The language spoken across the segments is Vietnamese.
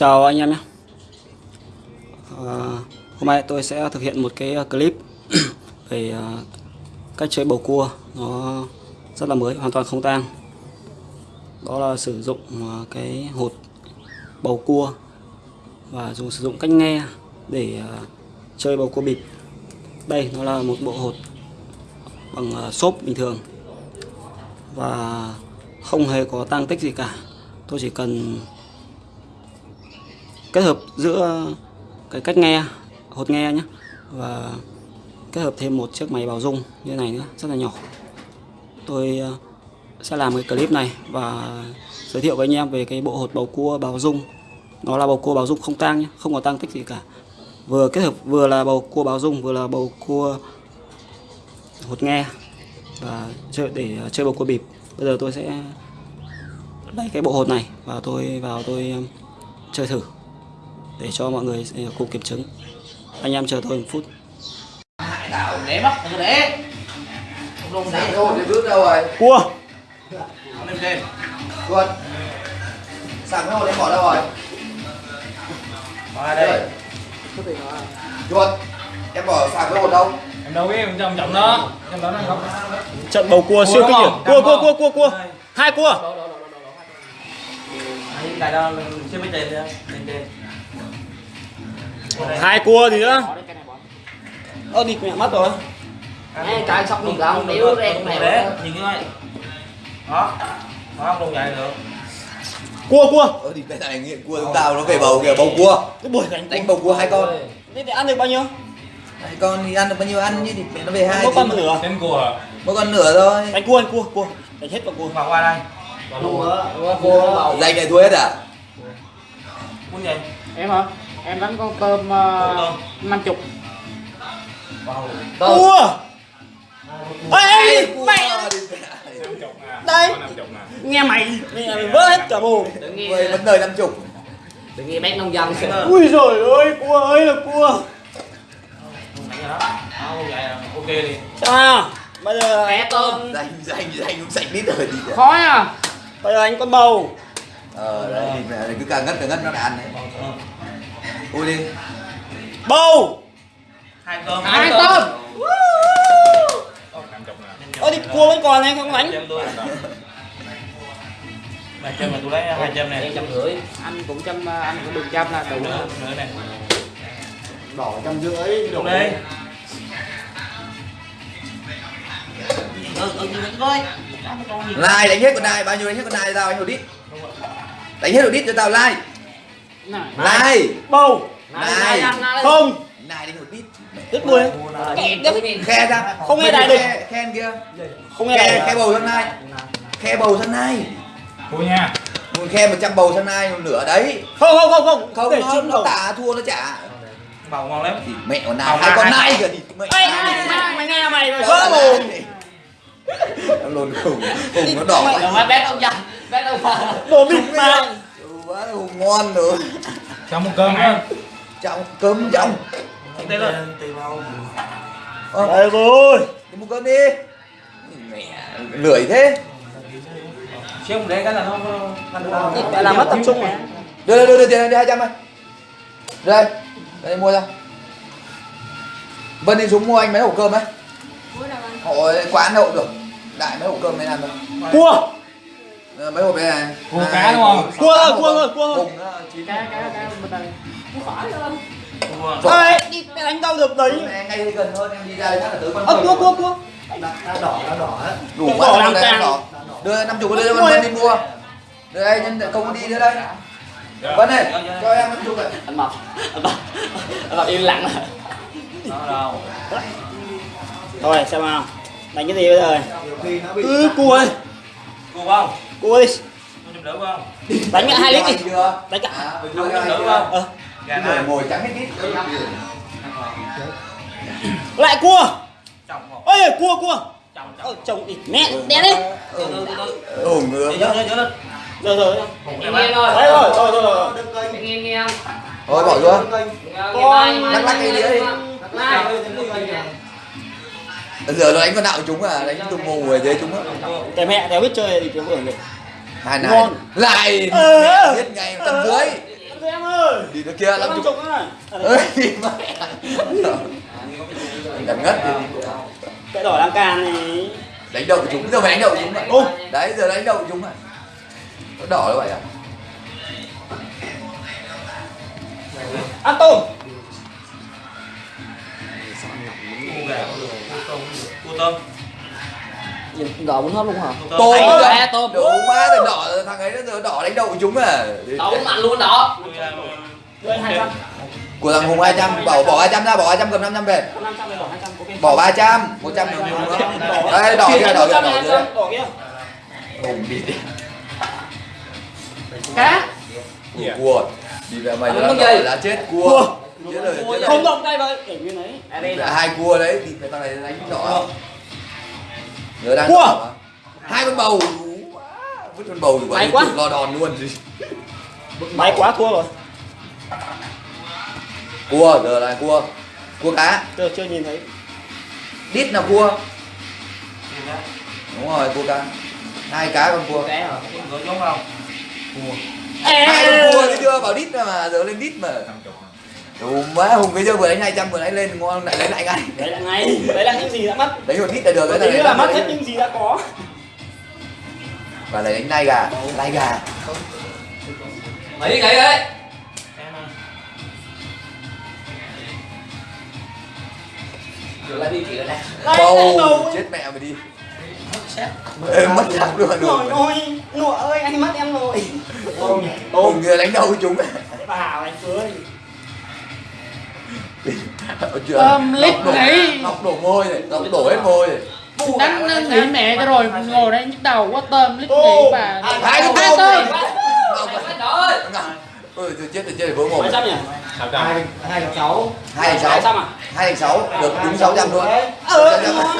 Chào anh em nhé. À, Hôm nay tôi sẽ thực hiện một cái ờ, clip về ờ, cách chơi bầu cua. Nó rất là mới, hoàn toàn không tang. Đó là sử dụng cái hột bầu cua và dùng sử dụng cách nghe để chơi bầu cua bịp. Đây nó là một bộ hột bằng xốp bình thường và không hề có tăng tích gì cả. Tôi chỉ cần kết hợp giữa cái cách nghe, hột nghe nhé và kết hợp thêm một chiếc máy báo rung như này nữa, rất là nhỏ. Tôi ờ, sẽ làm cái clip này và giới thiệu với anh em về cái bộ hột bầu cua báo rung. Nó là bầu cua báo rung không tang nhé không có tăng tích gì cả. Vừa kết hợp, vừa là bầu cua báo rung, vừa là bầu cua hột nghe và chơi để ờ, chơi bầu cua bịp. Bây giờ tôi sẽ lấy cái bộ hột này và tôi vào tôi ờ, chơi thử để cho mọi người cùng kiểm chứng. Anh em chờ tôi một phút. Đảo để bắt đừng để Không Sáng để. thôi thì bước đâu rồi? cua Không lên. Chuột Sáng cái hồn em bỏ đâu rồi? Đây. Chuột Em bỏ sáng cái hồn đâu? Em đâu biết em trong trọng đó. Trong đó nó không. Trận bầu cua siêu kinh điển. Cua cua cua cua cua hai cua. Đấy, Cái đó chưa biết tiền Lên trên hai cua gì nữa. Ơ địt mẹ mất rồi. Trời sóc gọn, không được đen để Nhìn cái này. Đó Đó không dài được. Cua cua. Ờ thì cái này nghiện cua chúng tao nó về bầu kìa bầu cua. Cái buổi đánh Đánh bầu cua hai con. Thế thì ăn được bao nhiêu? Hai con thì ăn được bao nhiêu ăn chứ thì mẹ nó về hai mỗi con một nửa. Đến cua Mỗi con nửa thôi. Đánh cua đánh cua cua. Đánh hết vào cua. Vào qua đây. Vào luôn. Cua. Dành này thua hết à? Muốn gì? Em hả? Em đánh con tôm chục. Vào cua ê mày đây. Nghe mày. Mẹ mày vỡ hết cả mồm nghe vấn đời năm chục. Đừng nghe bác nông dân ui rồi ơi cua ơi là cua. Ok đi à bây giờ Bé anh tôm. Dành dành dành cũng sạch lít rồi đi. Khó à bây giờ anh con bầu. Ờ đấy mẹ cứ càng ngất càng ngất nó lại ăn đấy Ui đi. Bầu. Hai cơm Hai tôm. ơ thì cua vẫn còn này không đánh Hai châm mà tôi lấy hai châm này Em trăm rưỡi. Anh cũng trăm, anh cũng được trăm là đủ Nữa này đỏ trăm rưỡi Đúng đi. Ừ, ừ, ừ, coi. Lai đánh hết con này bao nhiêu đánh hết con này tao anh đít? Đánh hết một đít cho tao lai Này. Bầu. Này, không. Này đánh một đít rất buồn mình Khe ra. Không nghe đại được. Khe- Khen kia. Không nghe này khe bầu sang này. Khe bầu sang này. Cô nha. Một khe 100 bầu sang này một nửa đấy. Không không không không. Không để nó, nó tả thua nó trả Bầu ngon lắm. Thì mẹ con Bầu này hai con con. kìa thì mẹ mày, mày, mày nghe mày mày vỡ mồm nó lồn khủng khủng nó đỏ Rồi mà bác nông dân Bác nông dân đồ bịt mà quá hùng ngon nữa. Cho một cơm á trọng cơm trọng Tê lên Tê vào ờ, đây rồi. Đi mua cơm đi. Mẹ lười thế. Xíu một để cái là nó Mẹ làm mất tập trung mà đưa đưa đưa, đưa tiền đưa hai trăm này. Đây đây mua ra. Vân đi xuống mua anh mấy hộp cơm đấy hộ quán hộp được. Đại mấy hộp cơm này ăn thôi cua Ờ, mấy hộp đây này Cua Hai, cá đúng không? Cua tám cua hộp rồi, à? cua nó chín. Cá, cá, cá bên đây Cua ơi đi đánh đâu được đấy. Ngay gần hơn em đi ra chắc là tới con ơ cua cua cua. Đủ Đỏ quá làm đây đỏ đưa năm chục đưa cho con đi mua. Đưa đây nhân công đi đưa đây. Vân này cho em năm chục này Anh Mập Anh Mập Anh Mập im lặng. Rồi xem nào. Đánh cái gì bây giờ? Ừ cua ơi. Cua không? Cua đi. Đỡ không? đánh cả hai lít đi. Đánh cả à, hai đỡ không? ờ Gà này ngồi trắng hết ít. Lại cua. Ơi cua cua. Chồng chồng. Đi mẹ. Đè đi. Ừ. Ừ ngứa Nhớ nhớ nhớ lên. Rồi rồi. Nghe nghe thôi. Đấy rồi rồi rồi rồi Nghe nghe không thôi bỏ luôn Con lắc lắc cái đĩa đi. Giờ nó đánh con của chúng à đánh tung mù ở dưới chúng á cái mẹ đéo biết chơi thì kiểu hưởng được hai này Ngon. lại Ờ. biết ngày tầm dưới em ơi đi nữa kia năm chục này ơi đi ngất đi cái đỏ đang càn này đánh đầu chúng giờ mày đánh đầu chúng Ôm. đấy giờ đánh đầu chúng à nó đỏ như vậy à ăn tôm cua tôm đỏ muốn hấp luôn hả? Tôm đấy, tôm. đủ má thằng đỏ thằng ấy nó giờ đỏ đánh đầu chúng à. Đỏ muốn mặn luôn trăm. Của thằng hùng 200 bỏ bỏ 200 ra bỏ 200 cầm 500 về. Năm trăm bỏ hai trăm ok. Bỏ 300 100 được hùng nữa. đây đỏ kia đỏ kia đỏ kia. đỏ kia. Hùng đi. Đi cá cua. Đi ra mày là chết cua chết rồi chết không rồi động tay vậy để nguyên đấy Là hai cua đấy thì thằng này đánh đỏ nhớ đang Cua. hai con bầu quá. vứt con bầu May quá. lo đòn luôn. Gì máy quá thua rồi. Cua giờ là cua. Cua cá. Chưa chưa nhìn thấy. Đít là cua. Đúng rồi cua cá. Hai cá con cua. Cá hả? Có giống không? hai con cua đấy chưa bảo đít mà giờ lên đít mà đủ má hùng bây giờ vừa đánh 200 vừa đánh lên ngon lại lấy lại ngay. Đấy là ngay đấy là những gì đã mất. Đánh một đít là được cái đấy này là mất hết những gì đã có. Và lại đánh lai gà lai gà. Mấy cái đấy lại đi. Kìa này bầu chết mẹ mày đi. Ê, mất chắc luôn rồi ôi nụ ơi anh mất em rồi. Tôm hùng kia đánh đầu với chúng. Bà hảo anh cưới chưa Tôm lít nghỉ. ngọc đổ môi này ngọc đổ hết môi này. Đánh nó nghỉ mẹ cho rồi ngồi đây nhức đầu quá tôm lít nghỉ bà. hai Hai tôm ơi tôi chết tôi chết vỡ mồm mấy trăm nhỉ? Hai hai sáu trăm à hai sáu được đúng sáu trăm luôn. Ờ ngon.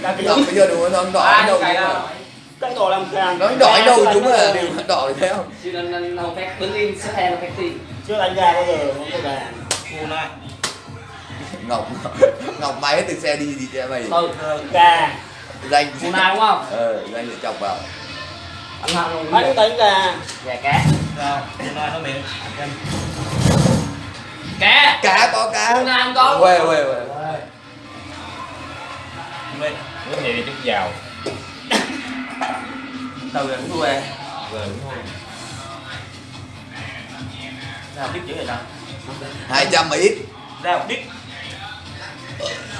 Là cái bây giờ đúng nó đỏ chúng mà cái đỏ làm càng nó đỏ đầu chúng mà đều đỏ theo chứ nó nó nó phép đứng im xếp hàng nó phép gì chưa đánh gà bao giờ không có gà Buồn này. Ngọc Ngọc máy từ xe đi gì xe mày. Ừ, ừ, thôi gà Danh Buồn này đúng không? Ờ danh để chọc vào. Anh Hằng Mấy tính gà Gà cá Sao? Buồn này nó miệng. Cá Cá có cá. Buồn này không có Quê quê quê. Nước này đi chút vào. Từ rồi cũng quê. Rồi cũng quê Sao biết chữ này đâu 200 ít. Ra đích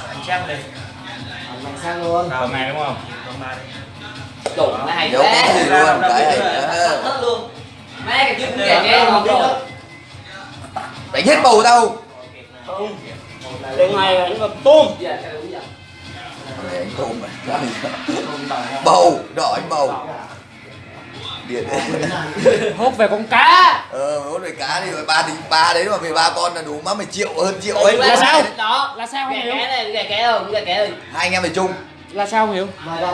anh sang đi mày sang luôn. Rồi mày đúng không? Còn ba đi đủ này đúng thì luôn đấy hết luôn. Mẹ cái chuyện kể nghe không rồi đánh hết bầu đâu không đêm nay đánh tôm. Tôm tôm bầu đợi bầu điện. Hốt về con cá. Ờ hốt về cá đi rồi ba thì ba đấy mà về ba con là đủ má mày triệu hơn triệu ấy. Là sao? đó. Là sao không hiểu? cá này gà cá không gà cá ơi hai anh em phải chung. Là sao không hiểu?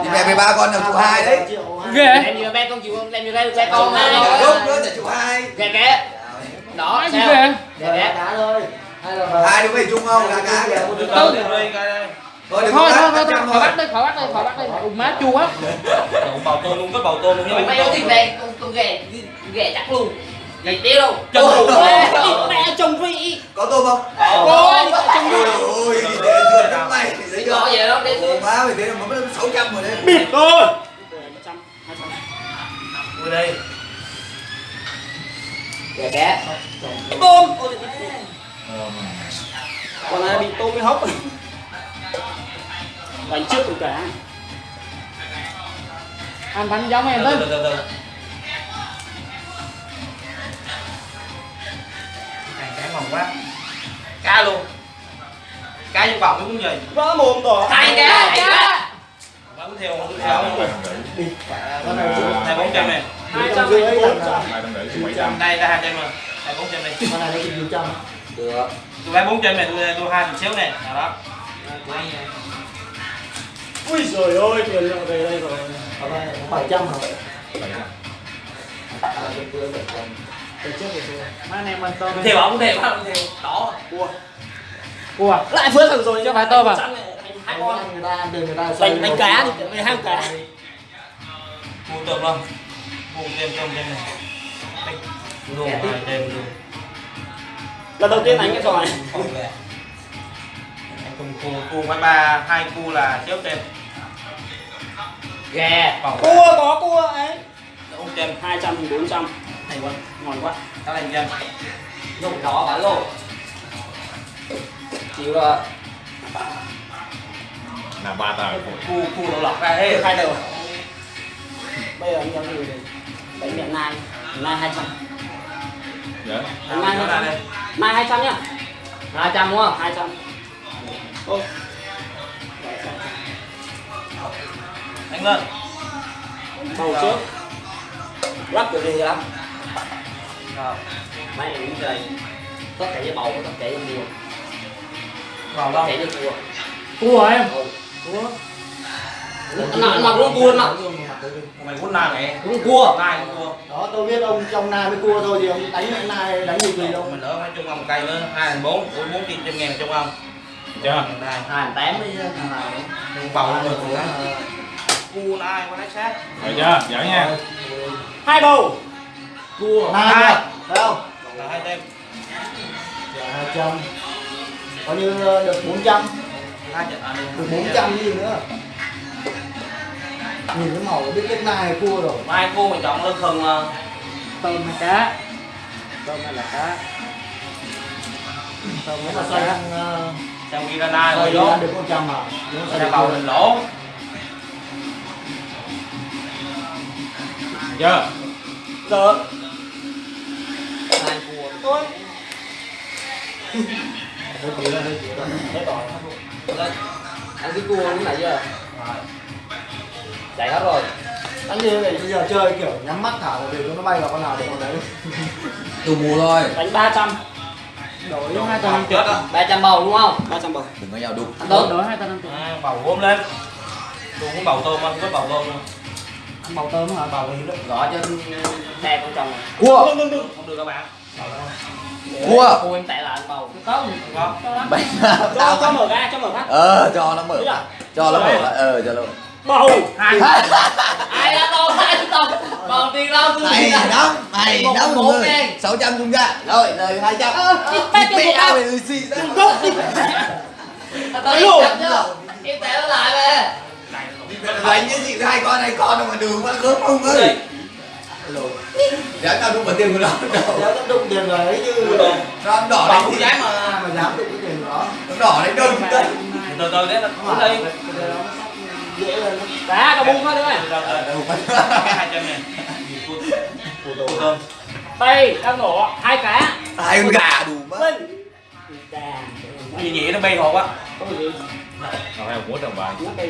Thì mẹ về ba con là chủ hai đấy. Ghê em như ba con chịu không? Em như ba ba con mà gốc nữa là chủ hai gà cá đó sao? ghê? Gà cá hai đứa phải chung không? Gà cá kìa Đi thôi thôi có thôi thôi thôi khỏi bắt đây khỏi bắt đây khỏi bắt đây ui má chua quá. Bào tôm luôn, có bào tôm luôn mày nói thì về con con gà gà chắc luôn. Gà tiêu đâu. Chân luôn. mẹ chồng vị có tôm không? Ôi chồng vị ôi để chưa trong mày thấy Có chưa gì đâu, để Ồ, má mày thấy là mất sáu trăm rồi đấy. Bịt thôi. Cua đây. Gà cá tôm. Ôi, còn này bị tôm mới hốc đánh trước con cá anh đánh giống em Từ tới từ từ từ. Này cá ngon quá. Cá luôn. Cá trong bọc cũng gì vỡ mồm rồi hai cá hai cá theo? Cũng theo? Hai bốn trăm này hai trăm rưỡi. Bốn trăm Đây, đây hai trăm rồi Hai bốn trăm đi. Con này lấy trăm được Tôi lấy bốn trăm này, tôi tôi hai một xíu này Nào đó của anh này ui rồi ôi tiền lượng về đây rồi. Bảy trăm hả? Từ trước rồi thôi má anh em ăn tôm Cũng theo không? Cũng theo không? Cũng theo Đó. Cua cua lại phước thằng rồi Chứ. Phải tôm à? hai con. Người ta đừng người ta đánh đánh cá đi về hai cá. Mua tôm không? Mua thêm tôm thêm này. Luôn hai đêm luôn. Lần đầu tiên đánh cái trò này anh cùng cu cu với ba hai cu là trước đêm. Ghè còn cua có cua ấy. Ông trên hai trăm bốn trăm. Hay quá ngon quá. Tao lên trên dùng đó bán lô chịu rồi. Là ba tờ cu cu đầu lọc ra hết. Hai đầu bây giờ anh giao gì đánh mẹ nai. Nai hai trăm. Dạ. Nó trăm. nai hai trăm nhá. Hai trăm đúng không? Hai trăm ô. Anh lên bầu trước lắc kiểu gì lắm Rồi, mấy em cũng chơi tất cả với bầu tất cả với mua. Tất đâu? Cả với cua cua em? Nó nó cũng cua nó mày muốn nai mày. Cũng cua nai cua đó tôi biết ông trong nai với cua thôi thì ông đánh nai đánh gì gì đâu. Mình đỡ mấy chung ông cây nữa. Hai thành bốn bốn bốn chín trăm ngàn chung ông chưa? Hai tám với bầu rồi cùng đó cu nai quá sát rồi chưa? Giỏi nha. Hai bầu. Cua. Nai không là hai đêm Dạ, hai trăm. Coi như được 400 hai trận à được. 400 gì nữa. Nhìn cái màu biết nai hay cua rồi. Mai cu mình chọn lương thường mà tôm hay cá? Tôm hay là cá? Tao muốn là xoay nai xoay rồi ăn được 100 à bầu cua. mình lỗ. Chưa? Giờ hai cua tôi. Hơi tí rồi, hơi tí rồi. lên. Ăn cái cua lúc nãy giờ chạy hết rồi. Ăn như thế này bây giờ chơi kiểu nhắm mắt thả vào đều cho nó bay vào con nào được con đấy. Tù mù thôi. Đánh ba trăm đổi hai tờ năm chết á ba trăm bầu đúng không? Ba trăm bầu. Đừng có nhau đục anh đổi tốt đổi hai tờ năm à, bầu gom lên. Tôi muốn bầu tôm không có bầu tôm đâu ăn bầu tôm hả? Bầu hiếu đấy gõ trên xe con chồng. Cua. Không được các bạn. Cua. Cua em tệ là anh bầu. Không không. Có bánh. Cho tao cho mở ra cho mở phát ờ cho nó mở. Ra. cho nó mở ra. ờ cho nó mở bầu. Hai ai đã to ai to bầu tiền đâu tôi mày lắm mày lắm một người. sáu trăm chung ra. Rồi lời hai trăm. Trăm mẹ bầu mày xì ra tôi chứ em tệ nó lại về. Đánh cái gì? Hai con này con đâu mà đường mà gớm không ơi. Dạ tao đúng mà tiền của nó. Đâu Nếu nó đụng tiền vào đấy chứ. Nó ăn đỏ không gì dám mà mà dám đụng cái tiền của nó. Nó đỏ đánh đơn đây từ từ đấy là cũng đá cả bung từ từ từ cái hai trăm ngàn cua tôm đây đang nổ hai cá hai con gà đủ mất minh đà gì nhỉ nó bay hột á có gì rồi hay mút đồng nó bay